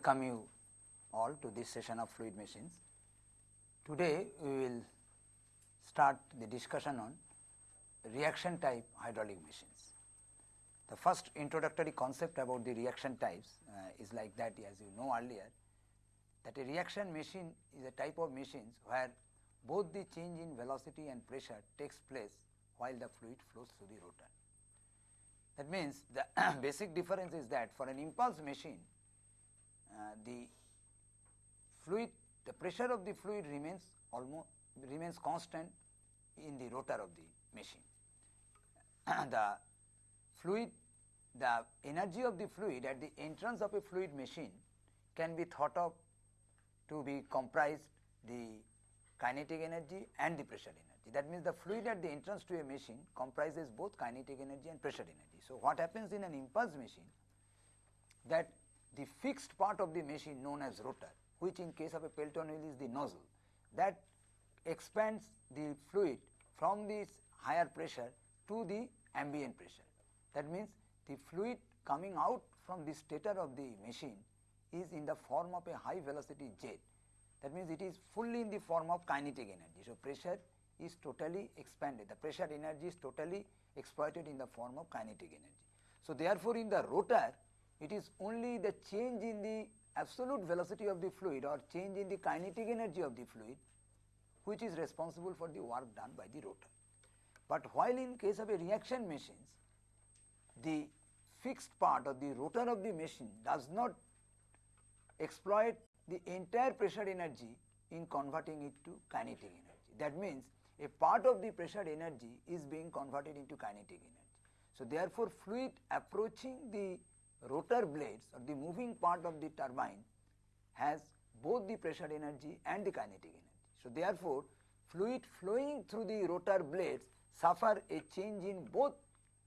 welcome you all to this session of fluid machines. Today we will start the discussion on reaction type hydraulic machines. The first introductory concept about the reaction types uh, is like that as you know earlier that a reaction machine is a type of machines where both the change in velocity and pressure takes place while the fluid flows through the rotor. That means the basic difference is that for an impulse machine Uh, the fluid the pressure of the fluid remains almost remains constant in the rotor of the machine. the fluid the energy of the fluid at the entrance of a fluid machine can be thought of to be comprised the kinetic energy and the pressure energy. That means the fluid at the entrance to a machine comprises both kinetic energy and pressure energy. So, what happens in an impulse machine that the fixed part of the machine known as rotor which in case of a Pelton wheel is the nozzle that expands the fluid from this higher pressure to the ambient pressure. That means the fluid coming out from the stator of the machine is in the form of a high velocity jet. That means it is fully in the form of kinetic energy. So, pressure is totally expanded, the pressure energy is totally exploited in the form of kinetic energy. So, therefore, in the rotor it is only the change in the absolute velocity of the fluid or change in the kinetic energy of the fluid which is responsible for the work done by the rotor. But while in case of a reaction machines, the fixed part of the rotor of the machine does not exploit the entire pressure energy in converting it to kinetic energy. That means a part of the pressure energy is being converted into kinetic energy. So, therefore, fluid approaching the rotor blades or the moving part of the turbine has both the pressure energy and the kinetic energy. So, therefore, fluid flowing through the rotor blades suffer a change in both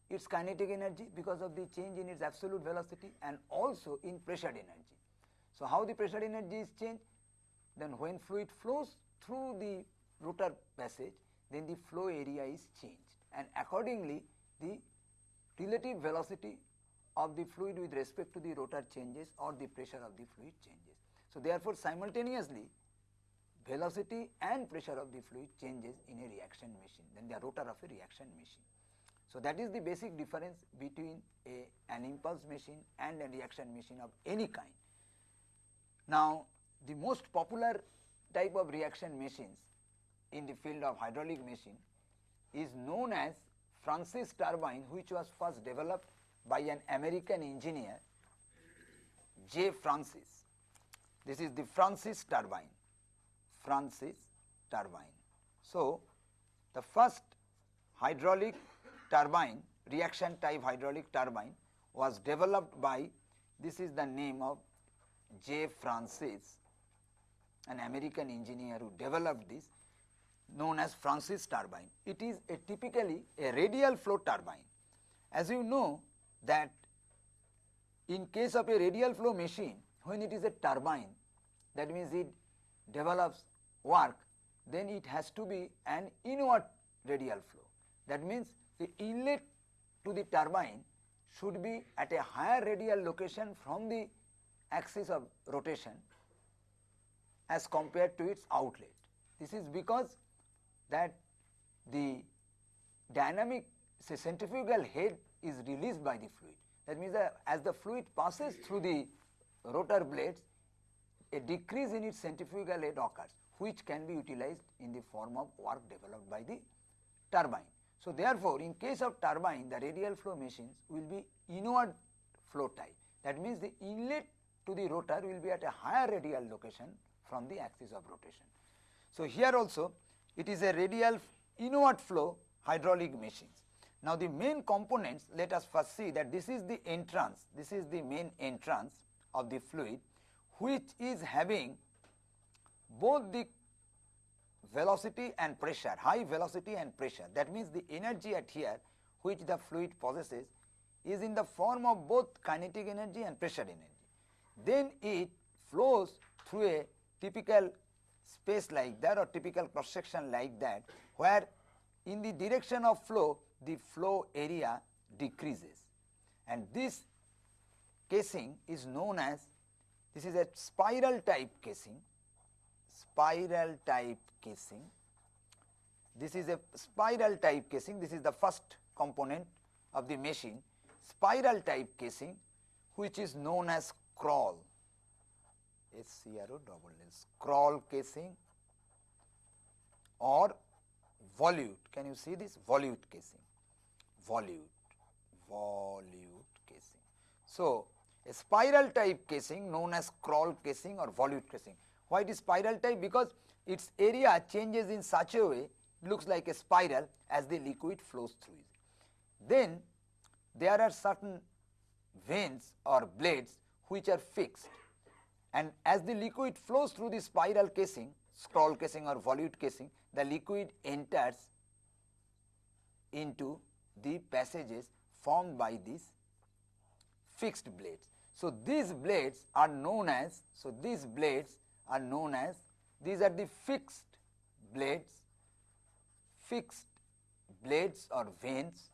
its kinetic energy because of the change in its absolute velocity and also in pressure energy. So, how the pressure energy is changed? Then when fluid flows through the rotor passage, then the flow area is changed and accordingly the relative velocity of the fluid with respect to the rotor changes or the pressure of the fluid changes. So, therefore, simultaneously velocity and pressure of the fluid changes in a reaction machine, then the rotor of a reaction machine. So, that is the basic difference between a, an impulse machine and a reaction machine of any kind. Now, the most popular type of reaction machines in the field of hydraulic machine is known as Francis turbine which was first developed by an American engineer J. Francis. This is the Francis turbine, Francis turbine. So, the first hydraulic turbine, reaction type hydraulic turbine was developed by, this is the name of J. Francis, an American engineer who developed this known as Francis turbine. It is a typically a radial flow turbine. As you know that in case of a radial flow machine, when it is a turbine, that means it develops work, then it has to be an inward radial flow. That means the inlet to the turbine should be at a higher radial location from the axis of rotation as compared to its outlet. This is because that the dynamic say centrifugal head is released by the fluid. That means that as the fluid passes through the rotor blades, a decrease in its centrifugal head occurs, which can be utilized in the form of work developed by the turbine. So, therefore, in case of turbine, the radial flow machines will be inward flow type. That means the inlet to the rotor will be at a higher radial location from the axis of rotation. So, here also it is a radial inward flow hydraulic machines. Now, the main components let us first see that this is the entrance, this is the main entrance of the fluid which is having both the velocity and pressure, high velocity and pressure. That means the energy at here which the fluid possesses is in the form of both kinetic energy and pressure energy. Then it flows through a typical space like that or typical cross section like that where in the direction of flow the flow area decreases and this casing is known as This is a spiral type casing, spiral type casing. This is a spiral type casing. This is the first component of the machine, spiral type casing which is known as scroll S C R O double L, scroll casing or volute. Can you see this? Volute casing, volute, volute casing. So, a spiral type casing known as scroll casing or volute casing. Why it is spiral type? Because its area changes in such a way looks like a spiral as the liquid flows through it. Then there are certain vanes or blades which are fixed and as the liquid flows through the spiral casing, scroll casing or volute casing, the liquid enters into the passages formed by these fixed blades. So, these blades are known as, so these blades are known as, these are the fixed blades, fixed blades or vanes,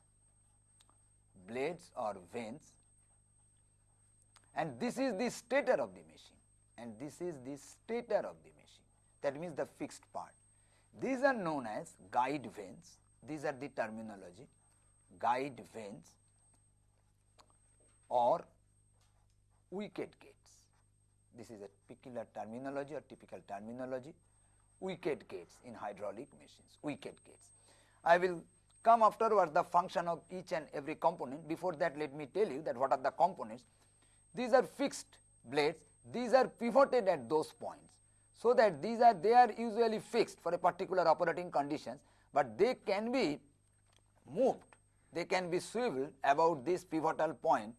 blades or vanes. And this is the stator of the machine. And this is the stator of the machine. That means the fixed part. These are known as guide vanes, these are the terminology guide vanes or wicket gates. This is a peculiar terminology or typical terminology wicket gates in hydraulic machines, wicket gates. I will come afterwards the function of each and every component. Before that let me tell you that what are the components. These are fixed blades, these are pivoted at those points. So, that these are they are usually fixed for a particular operating conditions, but they can be moved, they can be swiveled about this pivotal point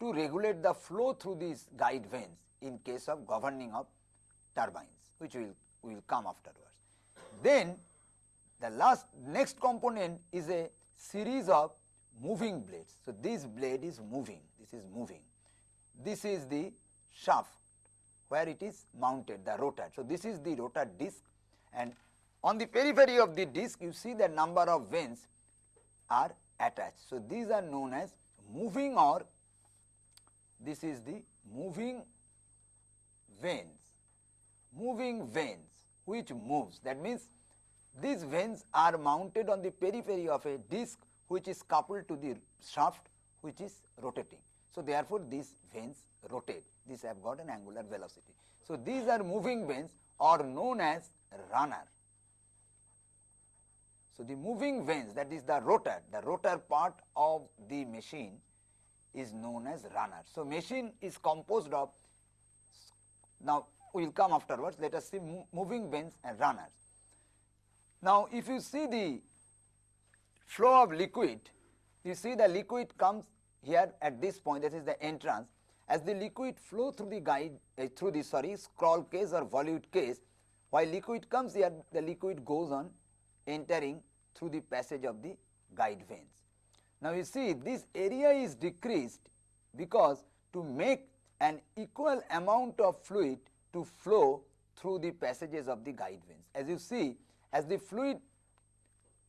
to regulate the flow through these guide vanes in case of governing of turbines which will will come afterwards. Then the last next component is a series of moving blades. So, this blade is moving, this is moving. This is the shaft where it is mounted, the rotor. So, this is the rotor disc and on the periphery of the disc you see the number of vanes are attached. So, these are known as moving or this is the moving vanes, moving vanes which moves that means these vanes are mounted on the periphery of a disc which is coupled to the shaft which is rotating. So, therefore, these vanes rotate, these have got an angular velocity. So, these are moving vanes or known as runner. So, the moving vanes that is the rotor, the rotor part of the machine is known as runner. So, machine is composed of now we will come afterwards let us see moving vanes and runners. Now, if you see the flow of liquid, you see the liquid comes here at this point that is the entrance as the liquid flow through the guide uh, through the sorry scroll case or volute case while liquid comes here the liquid goes on entering through the passage of the guide vanes. Now, you see this area is decreased because to make an equal amount of fluid to flow through the passages of the guide vanes. As you see as the fluid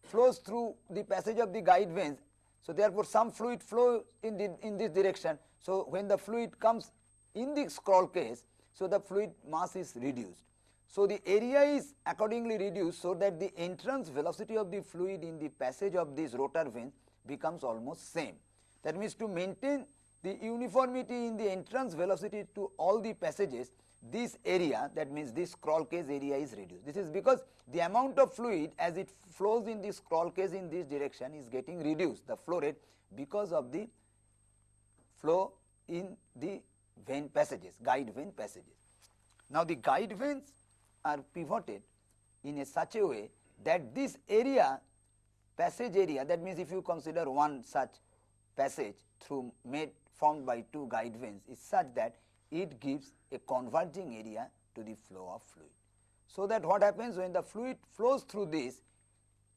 flows through the passage of the guide vanes. So, therefore, some fluid flow in, the, in this direction. So, when the fluid comes in the scroll case, so the fluid mass is reduced. So, the area is accordingly reduced so that the entrance velocity of the fluid in the passage of these rotor vanes becomes almost same. That means, to maintain the uniformity in the entrance velocity to all the passages, this area that means this scroll case area is reduced. This is because the amount of fluid as it flows in this scroll case in this direction is getting reduced the flow rate because of the flow in the vane passages guide vane passages. Now, the guide vanes are pivoted in a such a way that this area passage area that means if you consider one such passage through made formed by two guide vanes is such that it gives a converging area to the flow of fluid. So, that what happens when the fluid flows through this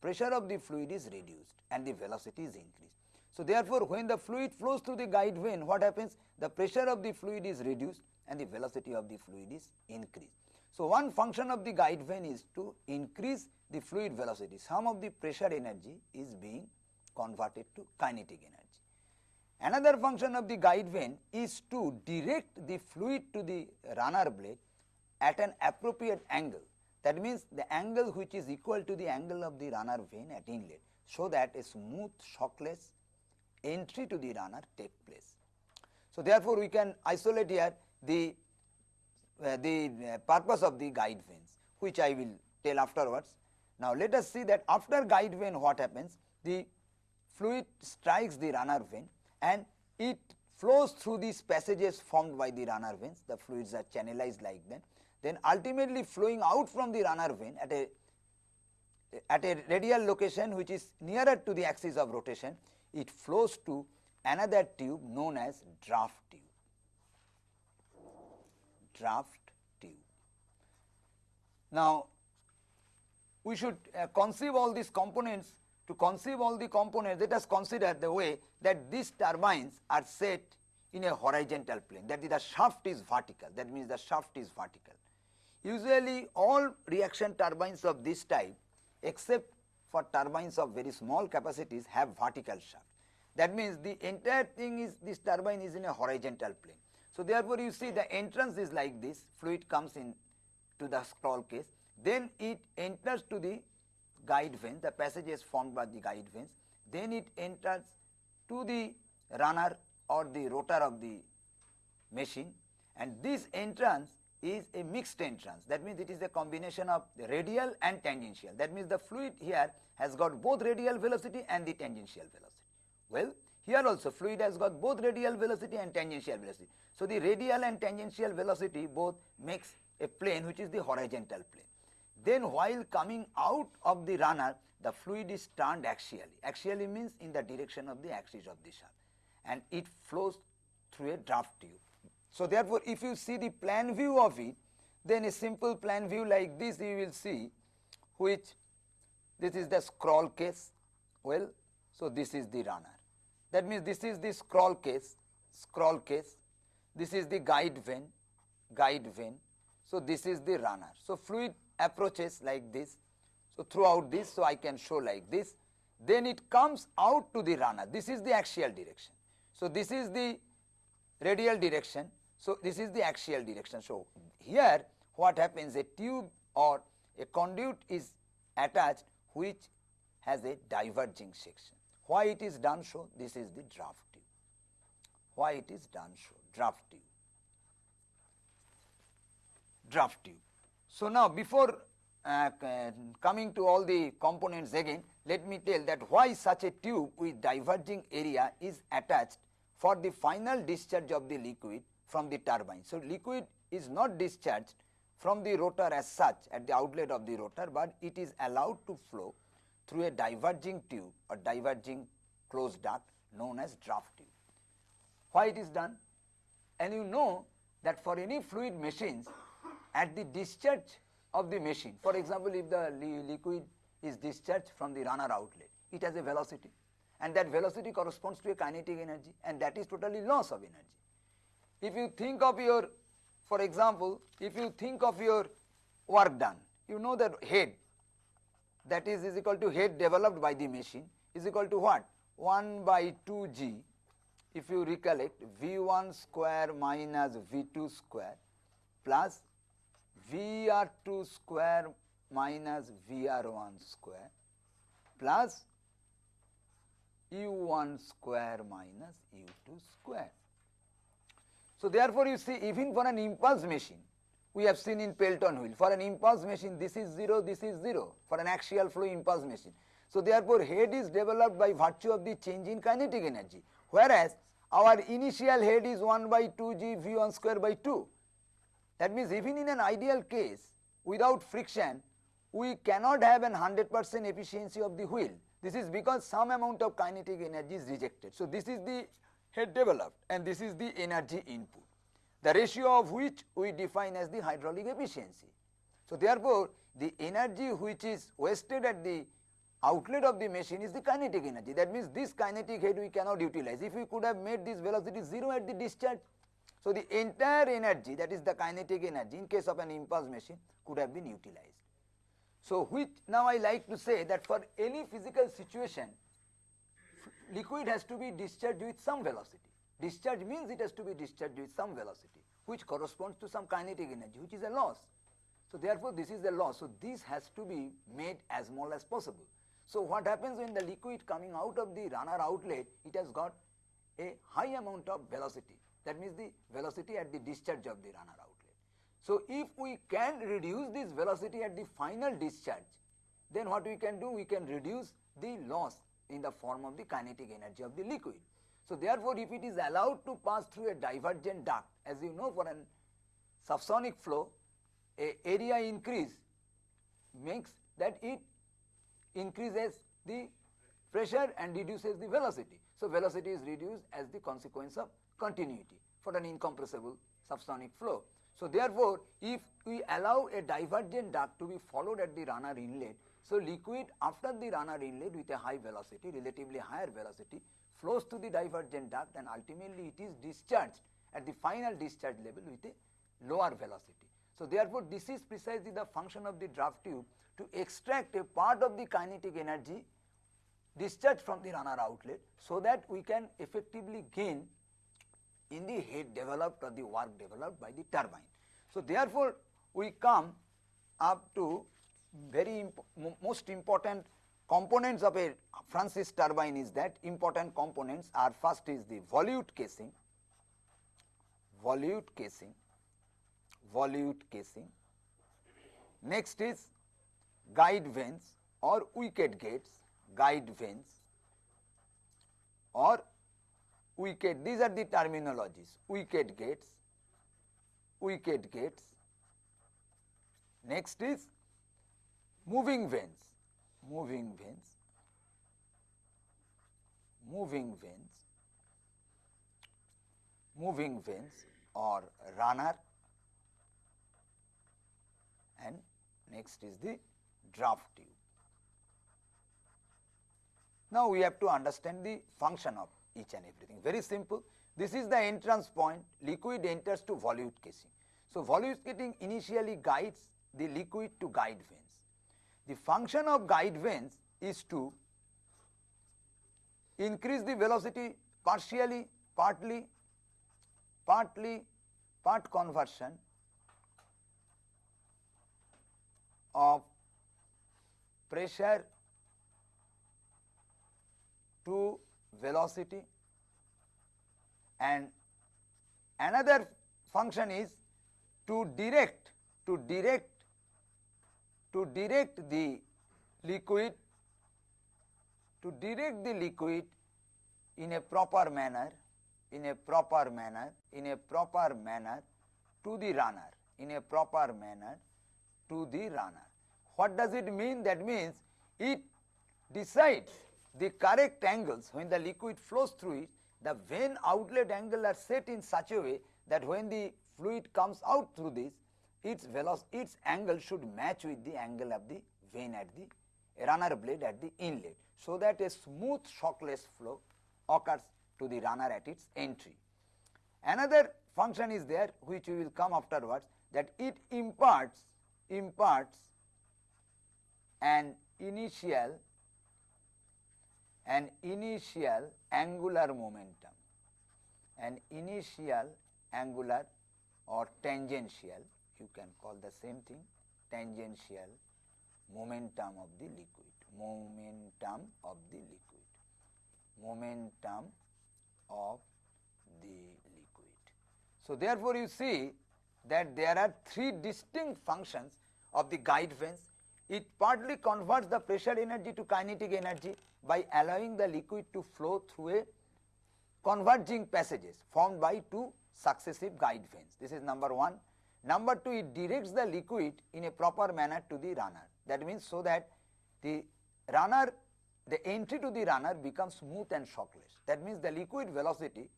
pressure of the fluid is reduced and the velocity is increased. So, therefore, when the fluid flows through the guide vane what happens the pressure of the fluid is reduced and the velocity of the fluid is increased. So, one function of the guide vane is to increase the fluid velocity some of the pressure energy is being converted to kinetic energy Another function of the guide vane is to direct the fluid to the runner blade at an appropriate angle. That means, the angle which is equal to the angle of the runner vane at inlet, so that a smooth shockless entry to the runner take place. So, therefore, we can isolate here the, the uh, purpose of the guide vanes, which I will tell afterwards. Now, let us see that after guide vane what happens, the fluid strikes the runner vane and it flows through these passages formed by the runner vanes, the fluids are channelized like that. Then ultimately flowing out from the runner vane at a at a radial location which is nearer to the axis of rotation, it flows to another tube known as draft tube. Draft tube. Now, we should uh, conceive all these components to conceive all the components let us consider the way that these turbines are set in a horizontal plane that is the shaft is vertical that means the shaft is vertical. Usually all reaction turbines of this type except for turbines of very small capacities have vertical shaft. That means the entire thing is this turbine is in a horizontal plane. So, therefore, you see the entrance is like this. Fluid comes in to the scroll case. Then it enters to the guide vanes the passages formed by the guide vanes then it enters to the runner or the rotor of the machine. And this entrance is a mixed entrance. That means it is a combination of radial and tangential. That means the fluid here has got both radial velocity and the tangential velocity. Well, here also fluid has got both radial velocity and tangential velocity. So, the radial and tangential velocity both makes a plane which is the horizontal plane. Then while coming out of the runner the fluid is turned axially, axially means in the direction of the axis of the shaft and it flows through a draft tube. So, therefore, if you see the plan view of it then a simple plan view like this you will see which this is the scroll case well. So, this is the runner that means this is the scroll case scroll case this is the guide vane guide vane. So, this is the runner. So, fluid approaches like this. So, throughout this, so I can show like this. Then it comes out to the runner. This is the axial direction. So, this is the radial direction. So, this is the axial direction. So, here what happens a tube or a conduit is attached which has a diverging section. Why it is done so? This is the draft tube. Why it is done so? Draft tube. Draft tube. So, now before uh, coming to all the components again, let me tell that why such a tube with diverging area is attached for the final discharge of the liquid from the turbine. So, liquid is not discharged from the rotor as such at the outlet of the rotor, but it is allowed to flow through a diverging tube or diverging closed duct known as draft tube. Why it is done? And you know that for any fluid machines at the discharge of the machine. For example, if the li liquid is discharged from the runner outlet, it has a velocity and that velocity corresponds to a kinetic energy and that is totally loss of energy. If you think of your, for example, if you think of your work done, you know that head that is is equal to head developed by the machine is equal to what? 1 by 2 g if you recollect V1 square minus V2 square plus Vr2 square minus Vr1 square plus U1 square minus U2 square. So, therefore, you see even for an impulse machine we have seen in Pelton wheel for an impulse machine this is 0 this is 0 for an axial flow impulse machine. So, therefore, head is developed by virtue of the change in kinetic energy whereas our initial head is 1 by 2 g V1 square by 2 that means, even in an ideal case without friction we cannot have an 100 percent efficiency of the wheel. This is because some amount of kinetic energy is rejected. So, this is the head developed and this is the energy input, the ratio of which we define as the hydraulic efficiency. So, therefore, the energy which is wasted at the outlet of the machine is the kinetic energy. That means, this kinetic head we cannot utilize. If we could have made this velocity 0 at the discharge, so, the entire energy that is the kinetic energy in case of an impulse machine could have been utilized. So, which now I like to say that for any physical situation liquid has to be discharged with some velocity. Discharge means it has to be discharged with some velocity which corresponds to some kinetic energy which is a loss. So, therefore, this is a loss. So, this has to be made as small as possible. So, what happens when the liquid coming out of the runner outlet it has got a high amount of velocity that means the velocity at the discharge of the runner outlet. So, if we can reduce this velocity at the final discharge then what we can do we can reduce the loss in the form of the kinetic energy of the liquid. So, therefore, if it is allowed to pass through a divergent duct as you know for an subsonic flow a area increase makes that it increases the pressure and reduces the velocity. So, velocity is reduced as the consequence of continuity for an incompressible subsonic flow. So, therefore, if we allow a divergent duct to be followed at the runner inlet, so liquid after the runner inlet with a high velocity, relatively higher velocity flows to the divergent duct and ultimately it is discharged at the final discharge level with a lower velocity. So, therefore, this is precisely the function of the draft tube to extract a part of the kinetic energy discharged from the runner outlet so that we can effectively gain in the head developed or the work developed by the turbine. So, therefore, we come up to very imp most important components of a Francis turbine is that important components are first is the volute casing, volute casing, volute casing. Next is guide vanes or wicket gates, guide vanes or wicket, these are the terminologies, wicket gates, wicket gates. Next is moving vanes, moving vanes, moving vanes, moving vanes or runner and next is the draft tube. Now, we have to understand the function of each and everything very simple. This is the entrance point liquid enters to volute casing. So, volute casing initially guides the liquid to guide vanes. The function of guide vanes is to increase the velocity partially, partly, partly, part conversion of pressure to velocity. And another function is to direct to direct to direct the liquid to direct the liquid in a proper manner in a proper manner in a proper manner to the runner in a proper manner to the runner. What does it mean? That means it decides the correct angles when the liquid flows through it, the vane outlet angle are set in such a way that when the fluid comes out through this, its velocity, its angle should match with the angle of the vane at the runner blade at the inlet, so that a smooth shockless flow occurs to the runner at its entry. Another function is there which we will come afterwards that it imparts imparts an initial an initial angular momentum, an initial angular or tangential, you can call the same thing, tangential momentum of the liquid, momentum of the liquid, momentum of the liquid. So, therefore, you see that there are three distinct functions of the guide vanes. It partly converts the pressure energy to kinetic energy by allowing the liquid to flow through a converging passages formed by two successive guide vanes. This is number 1. Number 2, it directs the liquid in a proper manner to the runner. That means, so that the runner, the entry to the runner becomes smooth and shockless. That means, the liquid velocity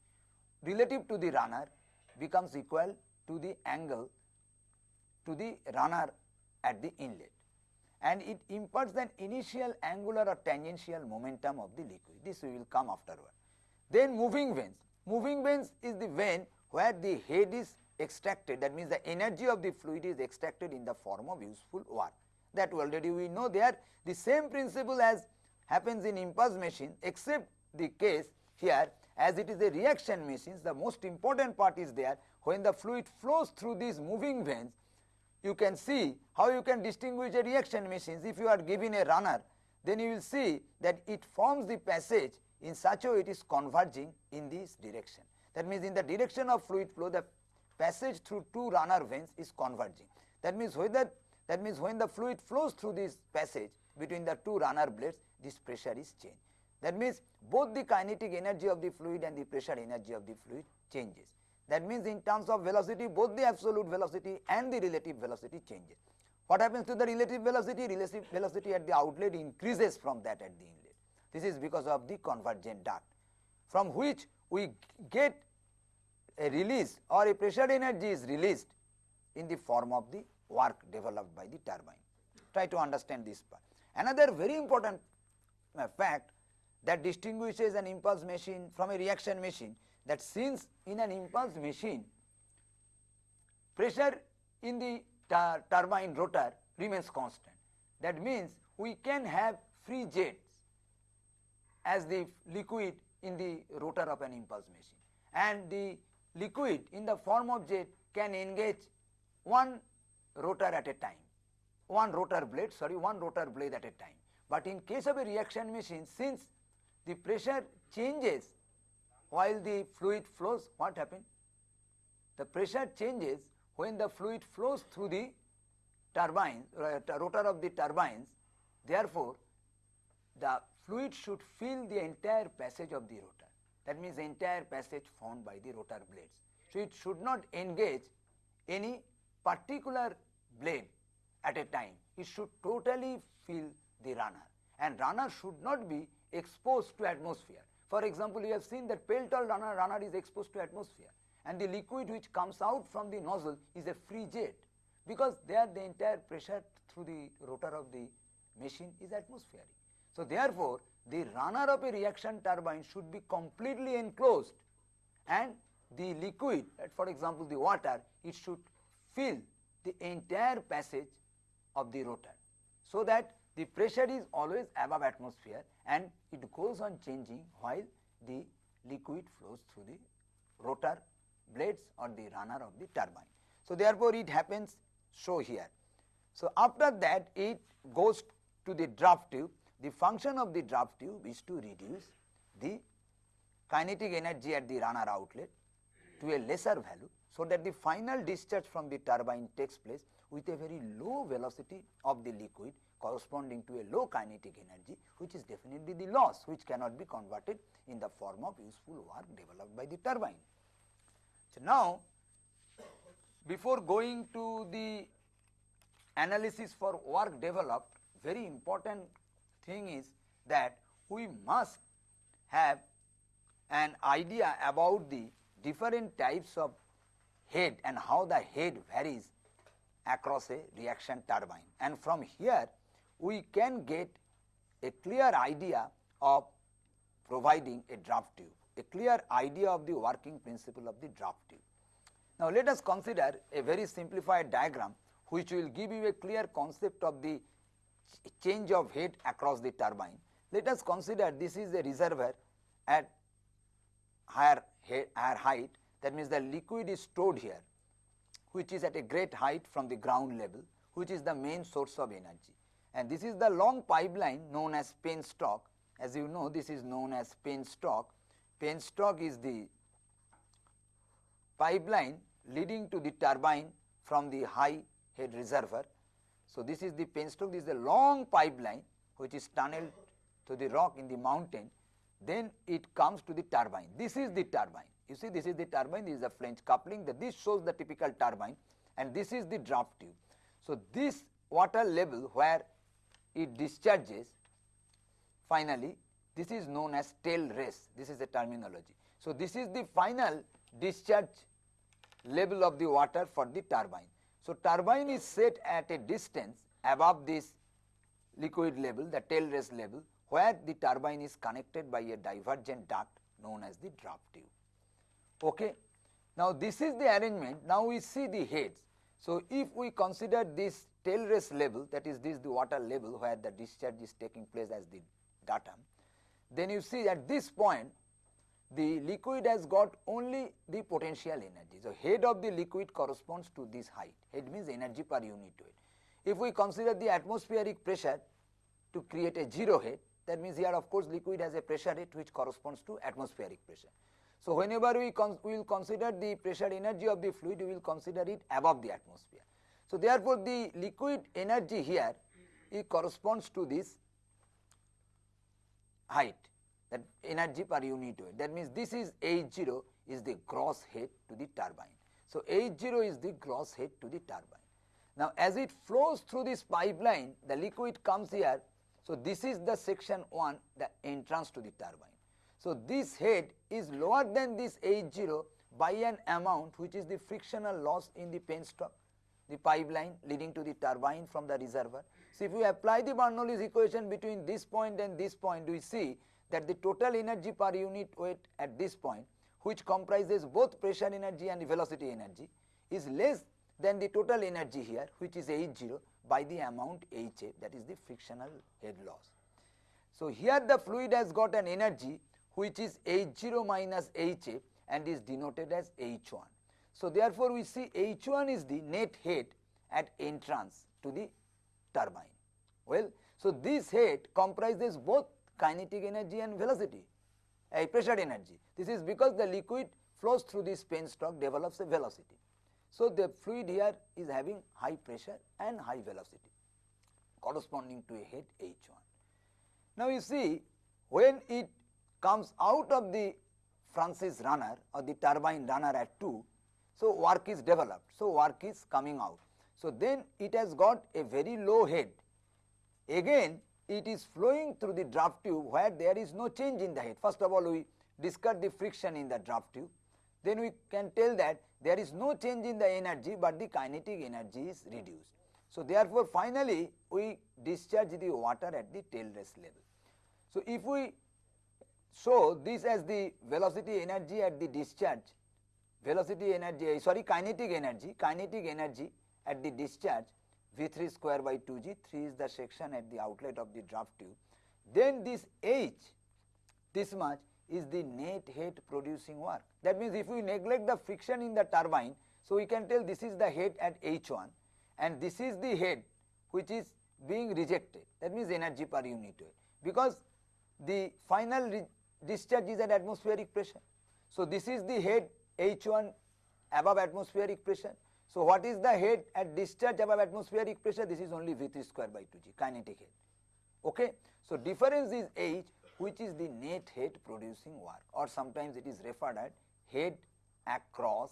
relative to the runner becomes equal to the angle to the runner at the inlet and it imparts an initial angular or tangential momentum of the liquid. This we will come afterward. Then moving vanes. Moving vanes is the vane where the head is extracted that means the energy of the fluid is extracted in the form of useful work. That already we know there the same principle as happens in impulse machine except the case here as it is a reaction machine the most important part is there when the fluid flows through these moving vanes you can see how you can distinguish a reaction machines if you are given a runner then you will see that it forms the passage in such a way it is converging in this direction. That means in the direction of fluid flow the passage through two runner vanes is converging. That means whether that means when the fluid flows through this passage between the two runner blades this pressure is changed. That means both the kinetic energy of the fluid and the pressure energy of the fluid changes. That means in terms of velocity both the absolute velocity and the relative velocity changes. What happens to the relative velocity? Relative velocity at the outlet increases from that at the inlet. This is because of the convergent duct from which we get a release or a pressure energy is released in the form of the work developed by the turbine. Try to understand this part. Another very important uh, fact that distinguishes an impulse machine from a reaction machine that since in an impulse machine pressure in the turbine rotor remains constant. That means we can have free jets as the liquid in the rotor of an impulse machine and the liquid in the form of jet can engage one rotor at a time, one rotor blade sorry one rotor blade at a time. But in case of a reaction machine since the pressure changes while the fluid flows what happens? The pressure changes when the fluid flows through the turbine uh, rotor of the turbines therefore the fluid should fill the entire passage of the rotor that means the entire passage formed by the rotor blades. So, it should not engage any particular blade at a time, it should totally fill the runner and runner should not be exposed to atmosphere. For example, you have seen that Pelton runner, runner is exposed to atmosphere and the liquid which comes out from the nozzle is a free jet because there the entire pressure through the rotor of the machine is atmospheric. So, therefore, the runner of a reaction turbine should be completely enclosed and the liquid for example, the water it should fill the entire passage of the rotor. So, that the pressure is always above atmosphere and it goes on changing while the liquid flows through the rotor blades or the runner of the turbine. So, therefore, it happens so here. So, after that it goes to the draft tube. The function of the draft tube is to reduce the kinetic energy at the runner outlet to a lesser value. So, that the final discharge from the turbine takes place with a very low velocity of the liquid corresponding to a low kinetic energy which is definitely the loss which cannot be converted in the form of useful work developed by the turbine. So, now before going to the analysis for work developed very important thing is that we must have an idea about the different types of head and how the head varies across a reaction turbine and from here we can get a clear idea of providing a draft tube, a clear idea of the working principle of the draft tube. Now, let us consider a very simplified diagram which will give you a clear concept of the change of head across the turbine. Let us consider this is a reservoir at higher, head, higher height that means the liquid is stored here which is at a great height from the ground level which is the main source of energy and this is the long pipeline known as penstock as you know this is known as penstock. Penstock is the pipeline leading to the turbine from the high head reservoir. So, this is the penstock this is a long pipeline which is tunneled to the rock in the mountain then it comes to the turbine this is the turbine you see this is the turbine this is the flange coupling that this shows the typical turbine and this is the draft tube. So, this water level where it discharges finally this is known as tail race this is the terminology. So, this is the final discharge level of the water for the turbine. So, turbine is set at a distance above this liquid level the tail race level where the turbine is connected by a divergent duct known as the draft tube. Okay. Now, this is the arrangement now we see the heads. So, if we consider this tail race level that is this the water level where the discharge is taking place as the datum, then you see at this point the liquid has got only the potential energy. So, head of the liquid corresponds to this height, head means energy per unit weight. If we consider the atmospheric pressure to create a zero head, that means here of course liquid has a pressure rate which corresponds to atmospheric pressure. So, whenever we will consider the pressure energy of the fluid, we will consider it above the atmosphere. So, therefore, the liquid energy here it corresponds to this height that energy per unit weight. That means, this is H 0 is the gross head to the turbine. So, H 0 is the gross head to the turbine. Now, as it flows through this pipeline, the liquid comes here. So, this is the section 1, the entrance to the turbine. So, this head is lower than this H 0 by an amount which is the frictional loss in the penstock, the pipeline leading to the turbine from the reservoir. So, if we apply the Bernoulli's equation between this point and this point, we see that the total energy per unit weight at this point which comprises both pressure energy and velocity energy is less than the total energy here which is H 0 by the amount H a that is the frictional head loss. So, here the fluid has got an energy which is H 0 minus H a and is denoted as H 1. So, therefore, we see H 1 is the net head at entrance to the turbine. Well, so this head comprises both kinetic energy and velocity, a pressure energy. This is because the liquid flows through this penstock develops a velocity. So, the fluid here is having high pressure and high velocity corresponding to a head H 1. Now, you see when it comes out of the Francis runner or the turbine runner at 2, so work is developed. So, work is coming out. So, then it has got a very low head. Again it is flowing through the draft tube where there is no change in the head. First of all, we discuss the friction in the draft tube. Then we can tell that there is no change in the energy, but the kinetic energy is reduced. So, therefore, finally, we discharge the water at the tail race level. So, if we show this as the velocity energy at the discharge, velocity energy, sorry kinetic energy, kinetic energy at the discharge V3 square by 2g, 3 is the section at the outlet of the draft tube. Then this H, this much is the net head producing work. That means if we neglect the friction in the turbine, so we can tell this is the head at H1 and this is the head which is being rejected. That means energy per unit weight because the final discharge is at atmospheric pressure. So, this is the head H1 above atmospheric pressure so, what is the head at discharge above atmospheric pressure? This is only V3 square by 2g kinetic head. Okay? So, difference is H which is the net head producing work or sometimes it is referred as head across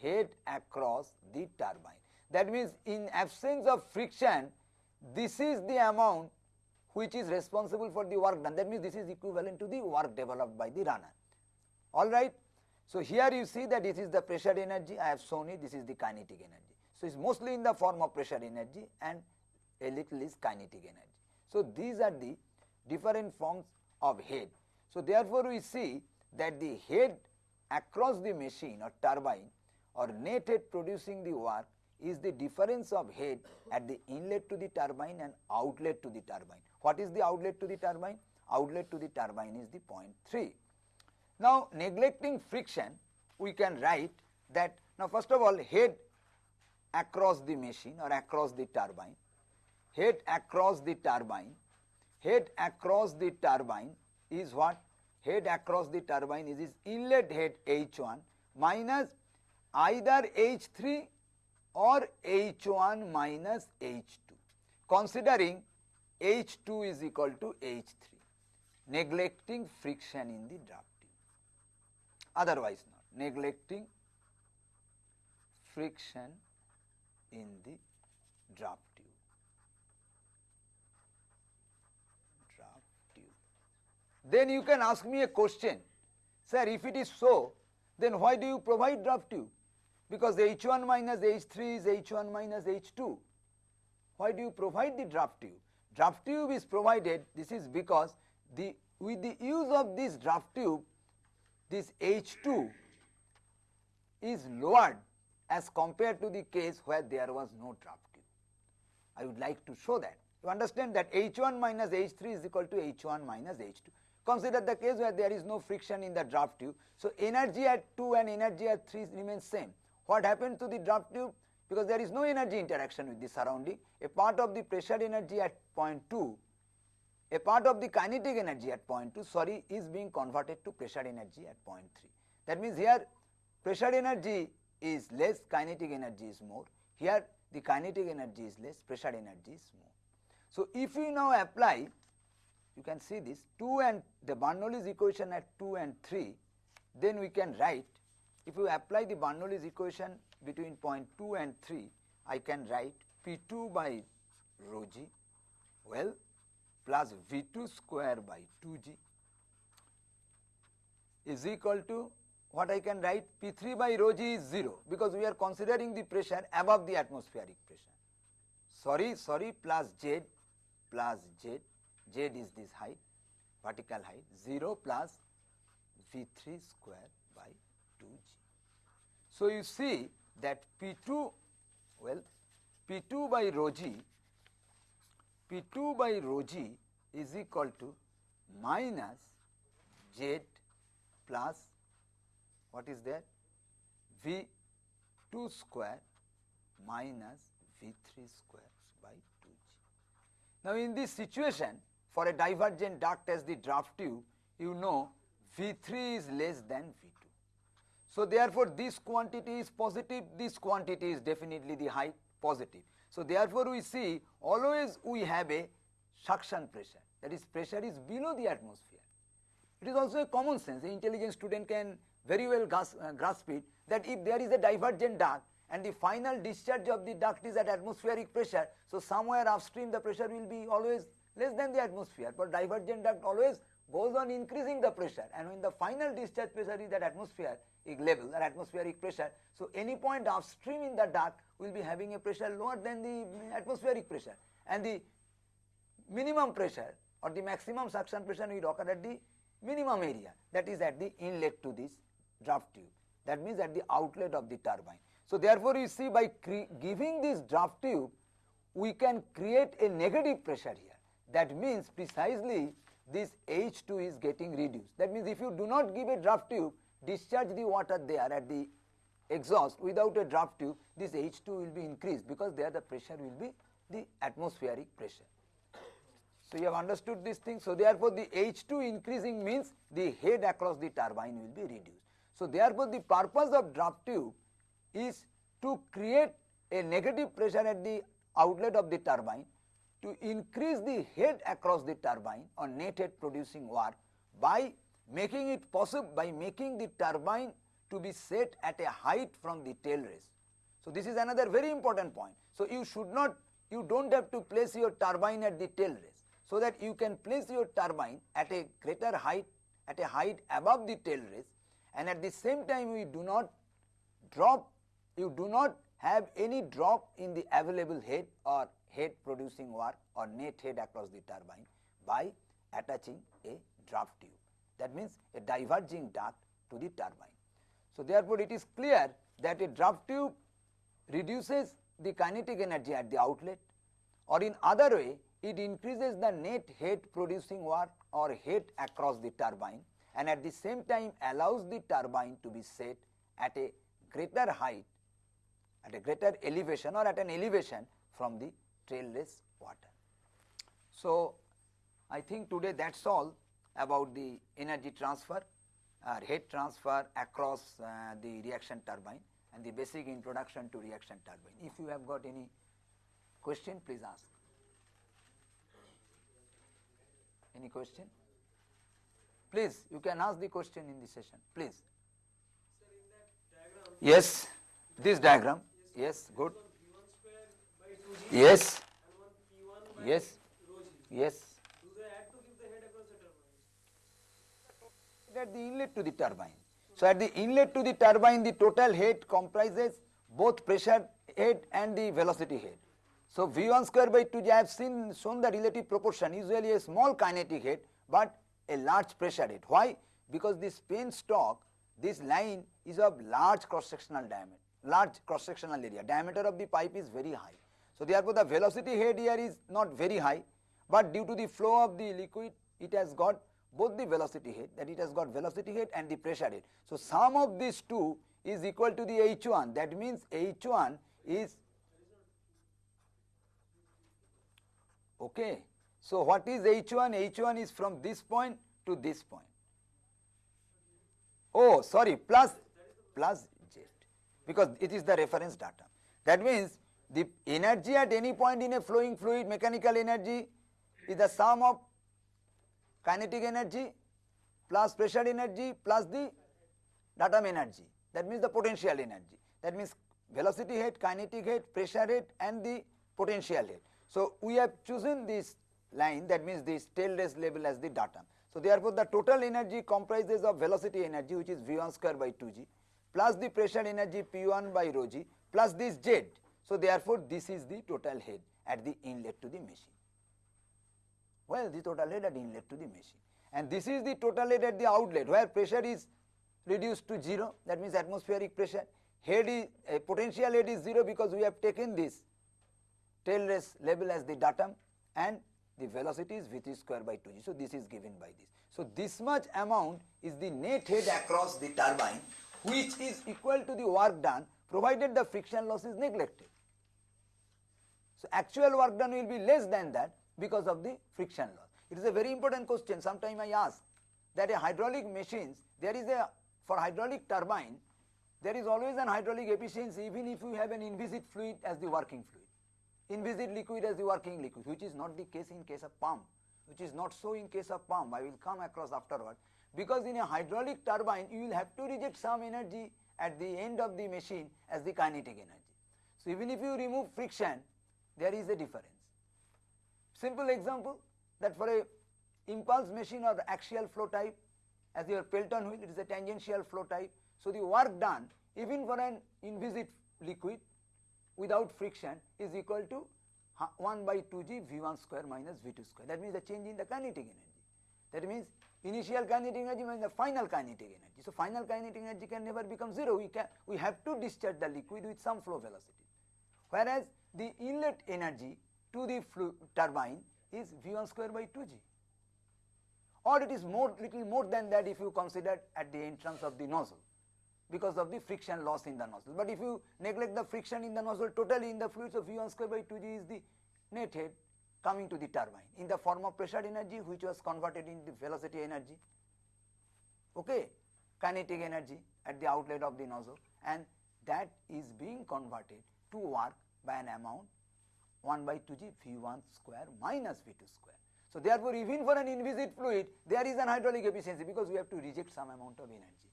head across the turbine. That means, in absence of friction this is the amount which is responsible for the work done that means this is equivalent to the work developed by the runner alright. So, here you see that this is the pressure energy I have shown it this is the kinetic energy. So, it is mostly in the form of pressure energy and a little is kinetic energy. So, these are the different forms of head. So, therefore, we see that the head across the machine or turbine or net head producing the work is the difference of head at the inlet to the turbine and outlet to the turbine. What is the outlet to the turbine? Outlet to the turbine is the point 3. Now, neglecting friction, we can write that now first of all head across the machine or across the turbine, head across the turbine, head across the turbine is what? Head across the turbine is its inlet head H1 minus either H3 or H1 minus H2 considering H2 is equal to H3 neglecting friction in the draft otherwise not neglecting friction in the draft tube. Draft tube. Then you can ask me a question, sir if it is so then why do you provide draft tube? Because H1 minus H3 is H1 minus H2. Why do you provide the draft tube? Draft tube is provided, this is because the with the use of this draft tube this H2 is lowered as compared to the case where there was no draft tube. I would like to show that. You understand that H1 minus H3 is equal to H1 minus H2. Consider the case where there is no friction in the draft tube. So, energy at 2 and energy at 3 remains same. What happens to the draft tube? Because there is no energy interaction with the surrounding, a part of the pressure energy at point 2, a part of the kinetic energy at point 2 sorry is being converted to pressure energy at point 3. That means, here pressure energy is less, kinetic energy is more. Here the kinetic energy is less, pressure energy is more. So, if we now apply you can see this 2 and the Bernoulli's equation at 2 and 3 then we can write if you apply the Bernoulli's equation between point 2 and 3 I can write P2 by rho g well plus V2 square by 2g is equal to what I can write P3 by rho g is 0 because we are considering the pressure above the atmospheric pressure. Sorry, sorry plus Z plus Z, Z is this height, vertical height 0 plus V3 square by 2g. So, you see that P2 well P2 by rho g P2 by rho g is equal to minus Z plus what is there V 2 square minus V 3 square by 2 g. Now, in this situation for a divergent duct as the draft tube you know V 3 is less than V 2. So, therefore, this quantity is positive this quantity is definitely the height positive. So, therefore, we see always we have a suction pressure that is pressure is below the atmosphere. It is also a common sense the intelligent student can very well grasp, uh, grasp it that if there is a divergent duct and the final discharge of the duct is at atmospheric pressure. So, somewhere upstream the pressure will be always less than the atmosphere, but divergent duct always goes on increasing the pressure and when the final discharge pressure is at atmospheric level or atmospheric pressure. So, any point upstream in the duct will be having a pressure lower than the atmospheric pressure and the minimum pressure or the maximum suction pressure will occur at the minimum area that is at the inlet to this draft tube that means at the outlet of the turbine. So, therefore, you see by giving this draft tube we can create a negative pressure here that means precisely this H2 is getting reduced. That means, if you do not give a draft tube discharge the water there at the exhaust without a draft tube this H2 will be increased because there the pressure will be the atmospheric pressure. So, you have understood this thing. So, therefore, the H2 increasing means the head across the turbine will be reduced. So, therefore, the purpose of draft tube is to create a negative pressure at the outlet of the turbine to increase the head across the turbine or net head producing work by making it possible by making the turbine to be set at a height from the tail race. So, this is another very important point. So, you should not you do not have to place your turbine at the tail race. So, that you can place your turbine at a greater height at a height above the tail race and at the same time we do not drop, you do not have any drop in the available head or head producing work or net head across the turbine by attaching a draft tube. That means a diverging duct to the turbine. So, therefore, it is clear that a draft tube reduces the kinetic energy at the outlet or in other way it increases the net head producing work or head across the turbine and at the same time allows the turbine to be set at a greater height at a greater elevation or at an elevation from the tail race water. So, I think today that is all about the energy transfer or head transfer across uh, the reaction turbine and the basic introduction to reaction turbine. If you have got any question, please ask. Any question? Please, you can ask the question in the session, please. Yes, this diagram, yes, good. Yes, yes, yes. At the inlet to the turbine. So, at the inlet to the turbine, the total head comprises both pressure head and the velocity head. So, V1 square by 2 I have seen shown the relative proportion usually a small kinetic head, but a large pressure head. Why? Because this penstock, this line is of large cross sectional diameter, large cross sectional area, diameter of the pipe is very high. So, therefore, the velocity head here is not very high, but due to the flow of the liquid it has got both the velocity head that it has got velocity head and the pressure head. So, sum of these two is equal to the H1 that means H1 is okay. So, what is H1? H1 is from this point to this point. Oh sorry plus plus Z because it is the reference data. That means the energy at any point in a flowing fluid mechanical energy is the sum of kinetic energy plus pressure energy plus the datum energy that means the potential energy that means velocity head, kinetic head, pressure head and the potential head. So, we have chosen this line that means this tail race level as the datum. So, therefore, the total energy comprises of velocity energy which is V1 square by 2g plus the pressure energy P1 by rho g plus this Z. So, therefore, this is the total head at the inlet to the machine. Well, the total head at inlet to the machine and this is the total head at the outlet where pressure is reduced to 0 that means atmospheric pressure head is uh, potential head is 0 because we have taken this tail race level as the datum and the velocity is v3 square by 2g. So, this is given by this. So, this much amount is the net head across the turbine which is equal to the work done provided the friction loss is neglected. So, actual work done will be less than that because of the friction loss. It is a very important question sometime I ask that a hydraulic machines there is a for hydraulic turbine there is always an hydraulic efficiency even if you have an inviscid fluid as the working fluid inviscid liquid as the working liquid which is not the case in case of pump which is not so in case of pump I will come across afterward because in a hydraulic turbine you will have to reject some energy at the end of the machine as the kinetic energy. So, even if you remove friction there is a difference. Simple example that for a impulse machine or axial flow type as your Pelton wheel it is a tangential flow type. So, the work done even for an inviscid liquid without friction is equal to 1 by 2g v1 square minus v2 square. That means the change in the kinetic energy. That means initial kinetic energy minus the final kinetic energy. So, final kinetic energy can never become 0. We can we have to discharge the liquid with some flow velocity. Whereas, the inlet energy to the turbine is v1 square by 2g or it is more little more than that if you consider at the entrance of the nozzle because of the friction loss in the nozzle. But if you neglect the friction in the nozzle totally in the fluids so V1 square by 2g is the net head coming to the turbine in the form of pressure energy which was converted into velocity energy, okay, kinetic energy at the outlet of the nozzle and that is being converted to work by an amount 1 by 2g V1 square minus V2 square. So, therefore, even for an inviscid fluid there is an hydraulic efficiency because we have to reject some amount of energy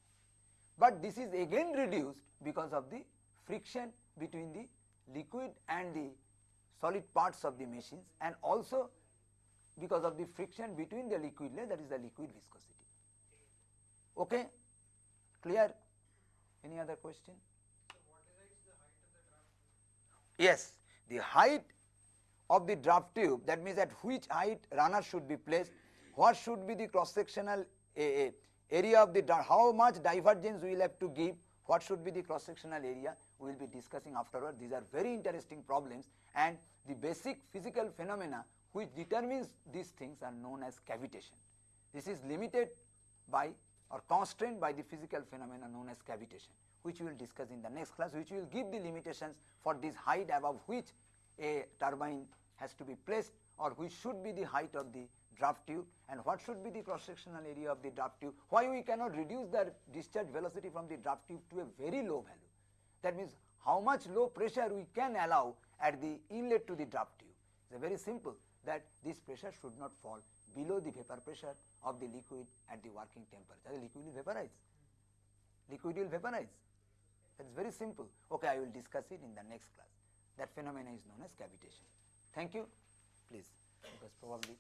but this is again reduced because of the friction between the liquid and the solid parts of the machines and also because of the friction between the liquid layer that is the liquid viscosity. Okay? Clear? Any other question? yes, the height of the draft tube that means at which height runner should be placed, what should be the cross sectional area of the how much divergence we will have to give, what should be the cross sectional area we will be discussing afterward. These are very interesting problems and the basic physical phenomena which determines these things are known as cavitation. This is limited by or constrained by the physical phenomena known as cavitation which we will discuss in the next class which will give the limitations for this height above which a turbine has to be placed or which should be the height of the draft tube and what should be the cross sectional area of the draft tube, why we cannot reduce the discharge velocity from the draft tube to a very low value. That means how much low pressure we can allow at the inlet to the draft tube. It is very simple that this pressure should not fall below the vapor pressure of the liquid at the working temperature. The liquid will vaporize. Liquid will vaporize. That is very simple. Okay, I will discuss it in the next class. That phenomena is known as cavitation. Thank you. Please, because probably